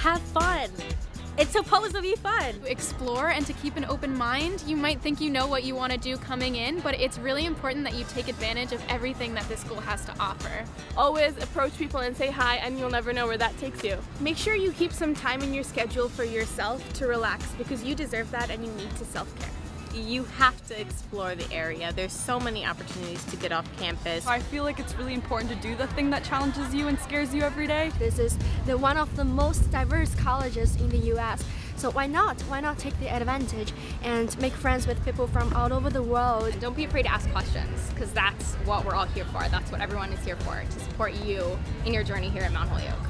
have fun. It's supposed to be fun. explore and to keep an open mind. You might think you know what you want to do coming in, but it's really important that you take advantage of everything that this school has to offer. Always approach people and say hi, and you'll never know where that takes you. Make sure you keep some time in your schedule for yourself to relax because you deserve that and you need to self care. You have to explore the area. There's so many opportunities to get off campus. I feel like it's really important to do the thing that challenges you and scares you every day. This is the one of the most diverse colleges in the US. So why not? Why not take the advantage and make friends with people from all over the world? Don't be afraid to ask questions because that's what we're all here for. That's what everyone is here for, to support you in your journey here at Mount Holyoke.